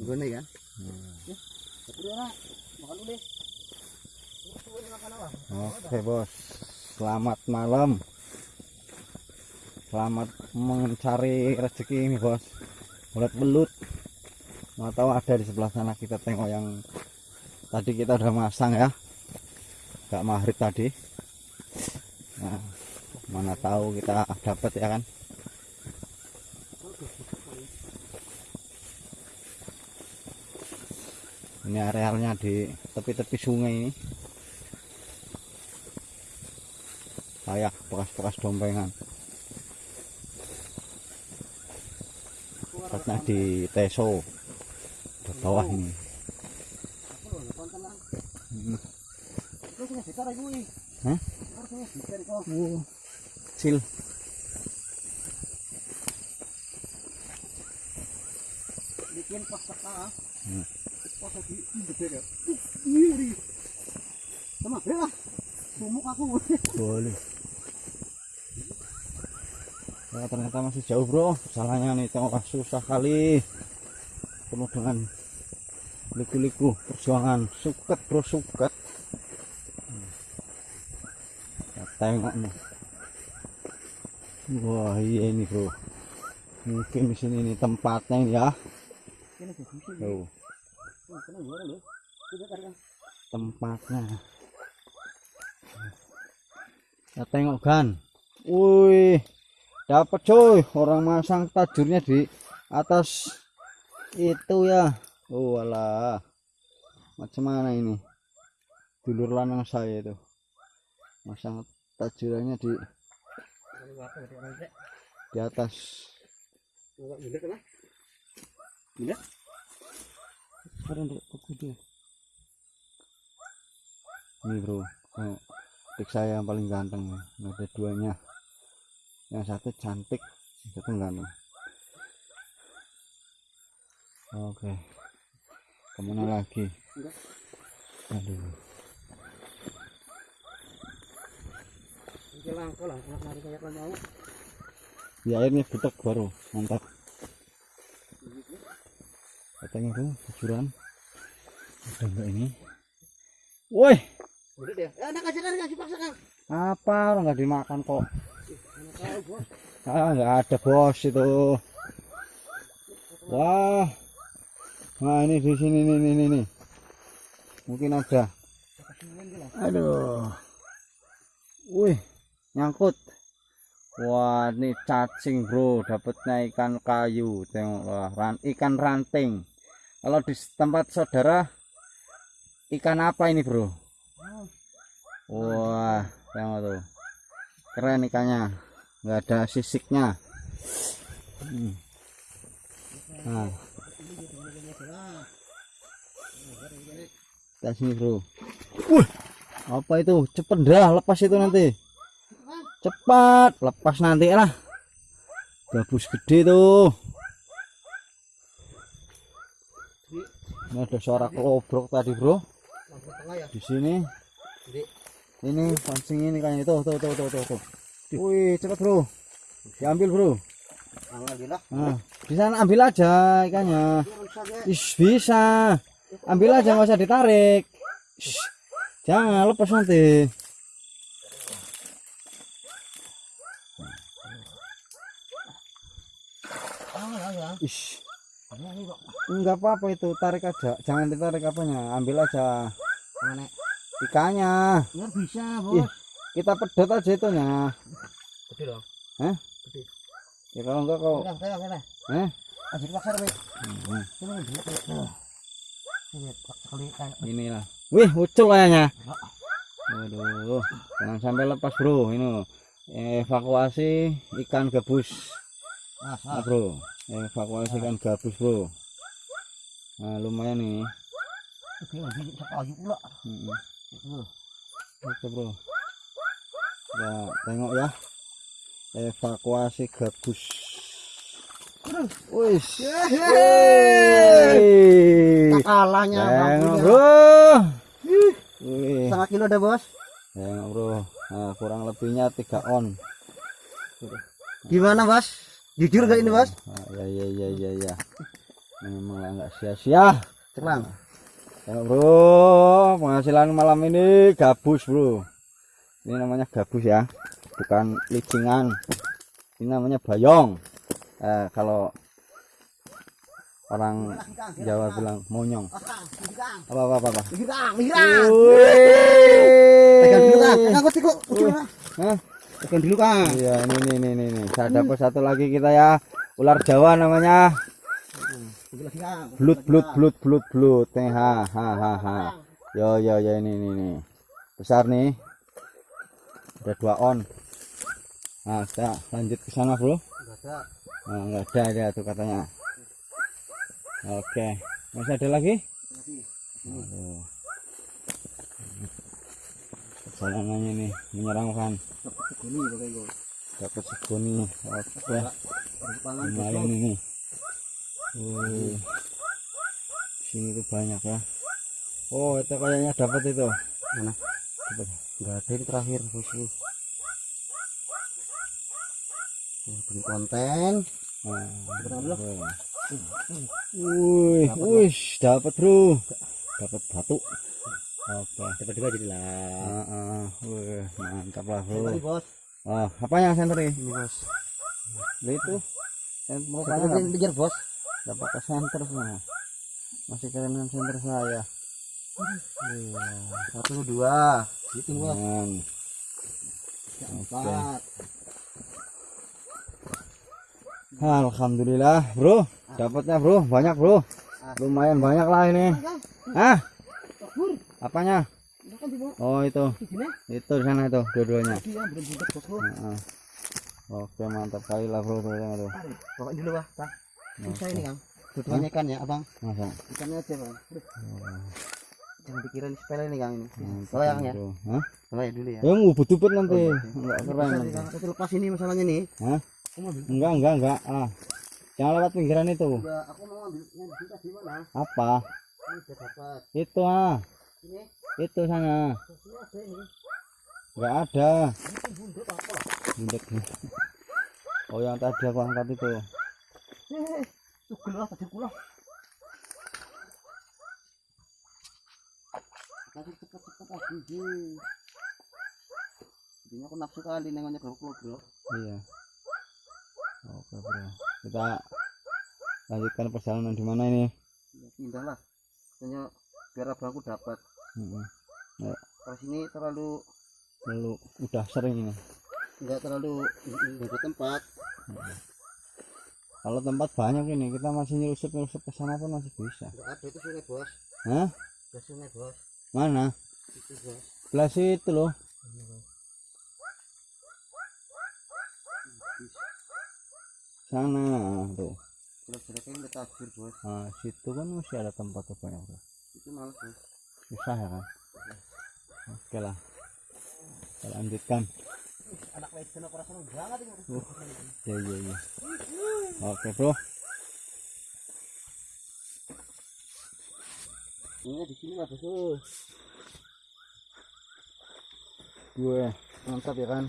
Gini kan? Oke bos, selamat malam. Selamat mencari rezeki ini bos. Belut belut. Mau tahu ada di sebelah sana kita tengok yang tadi kita udah masang ya. Gak maghrib tadi. Nah, mana tahu kita dapat ya kan? Ini arealnya di tepi-tepi sungai ini. kayak bekas-bekas dompengan tepatnya di Teso di bawah ini. Hah? Oh, kecil Bikin pas. Hmm. Lagi gede ya. Iri. Sama lah. Sumuk aku. boleh ya, ternyata masih jauh bro salahnya nih tengok susah kali penuh dengan liku-liku perjuangan suket bro suket. Ya, tengok nih wah iya ini bro mungkin di sini nih tempatnya ini ya Ini tempatnya. Ya tengok kan wih dapat coy orang masang tajurnya di atas itu ya. Oh alah. Macam mana ini? Dulur lanang saya itu. Masang tajurannya di di atas. Gila untuk kuku dia. Ini bro. Oh, adik saya yang paling ganteng ya. Ada duanya. Yang satu cantik yang satu ganteng oke. Ke mana lagi? Aduh. Di airnya butek baru mantap. Katanya tuh kejuran. ada enggak ini. Woi. Kan. apa? Orang nggak dimakan kok. Ah nggak ada bos itu. Wah. Nah ini di sini nih nih nih, mungkin ada. Aduh. Wih nyangkut. Wah ini cacing bro. Dapatnya ikan kayu. Tengok wah ran, ikan ranting. Kalau di tempat saudara ikan apa ini bro? Wah tengok tuh keren ikannya. Nggak ada sisiknya. Hmm. nah. Kita sini bro. Wih, apa itu? Cepet dah lepas itu nanti. Cepat lepas nanti lah. Gabus gede tuh ini ada suara kelobrok tadi bro. Di sini. Ini pancing ini kayaknya tuh tuh tuh tuh tuh, tuh. wih cepet bro. Diambil bro. Nah di sana ambil aja ikannya. Ish, bisa. Ambil aja nggak usah ditarik. Ish, jangan lepas nanti. Ya ya. Ish, enggak apa-apa itu tarik aja. Jangan ditarik apanya ambil aja Mana? ikannya. Ya bisa, Ih. kita pedot aja itunya Gede dong. ya kalau enggak kau. Hmm. Ini inilah. Wih ucul kayaknya. Waduh jangan sampai lepas bro. Ini evakuasi ikan gabus. Nah, bro. Evakuasi ikan gabus bro. Nah lumayan nih Oke, pula. Itu. oke bro ya tengok ya evakuasi gabus wis Wih. Kalahnya tengok bro Wih. Setengah kilo dah, bos. tengok bro nah, kurang lebihnya tiga on Gimana, bos? Jujur gak ini, bos? Ah, ya ya ya ya ya memang nggak sia-sia Ceklang. Tengok bro, penghasilan malam ini gabus bro. Ini namanya gabus ya, bukan licingan. Ini namanya bayong. Eh, kalau orang Jawa bilang monyong. Apa apa apa. apa. Tekan dulu kang. Tiko. Hah? Tekan dulu kang. Iya, ini ini ini ini. ini. Saya dapat satu lagi kita ya. Ular Jawa namanya. Blut blut blut blut blut. Nih, ha ha ha ha. Yo yo yo ini ini ini. Besar nih. Ada dua on. Nah, kita lanjut ke sana, Bro. Ada. Nah, enggak ada dia tuh katanya. Oke. Masih ada lagi? Lagi. Nih menyeramkan. Dapat seguni. Oke. Lumayan ini Wih. sini tuh banyak ya oh itu kayaknya dapat itu Mana? dapat Enggak ada ini terakhir bosku. Bikin konten. nah, wih wih dapat bro dapat batu oke Dapat juga jadi lah. Ah, ah. wih mantap lah bro bos. oh apa yang center ini bos. Itu yang kejar bos. Nggak pakai center semua masih dengan center saya Iya. Satu dua. Gitu. Jangan. Empat. Alhamdulillah, bro. Dapatnya, bro. Banyak, bro. Lumayan banyak lah ini. Hah? Apanya? Oh, itu. Itu di sana itu, dua-duanya. Iya. Oke, mantap kali lah, bro. Tuh, tuh, Susah ini kang. Dua ikan ya, abang. Masa? Ikannya aja bang. Oh, jangan dikira ini sepele nih kang ini. Bawa yang ya. bro. Hah? Bawa ya dulu ya. Ya, mau butupet nanti. Oh, Enggak keren Bisa nanti. Kang. Lepas ini masalahnya nih. Hah? Aku mau ambil. Enggak, enggak, enggak. Ah. Jangan lewat pinggiran itu. Enggak, aku mau ambil yang di sini di mana? Apa? Ini udah dapat. Itu ah. Ini, Itu sana. Enggak ada. Kan bundut apa lah? Bundek. Oh, yang tadi aku angkat itu. Tugel lah tadi kula. Tadi cepet-cepet lagi sih. Ini aku nafsu kali nengoknya bro bro. Iya. Oke bro. Kita lanjutkan perjalanan di mana ini? Ya, pindah lah. Soalnya biar abangku dapat. Mm-mm. Kalau sini terlalu Lalu udah sering ini. enggak terlalu ada tempat. Kalau tempat banyak ini kita masih nyusup nyusup ke sana pun masih bisa. Ada itu sungai bos. Hah? Ada sungai bos. Mana? Itu bos. Belah situ loh. Sana tuh. Jelek-jeleknya udah takbir bos. Nah, situ kan masih ada tempat tuh banyak bro. Itu males bos. Susah ya kan? Oke lah. Kita lanjutkan. Apa banget ini. Uh. Iya iya iya. Oke bro. Ini di sini lah bos. Gue mantap ya kan?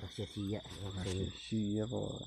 Rahasia sia. Siap kok.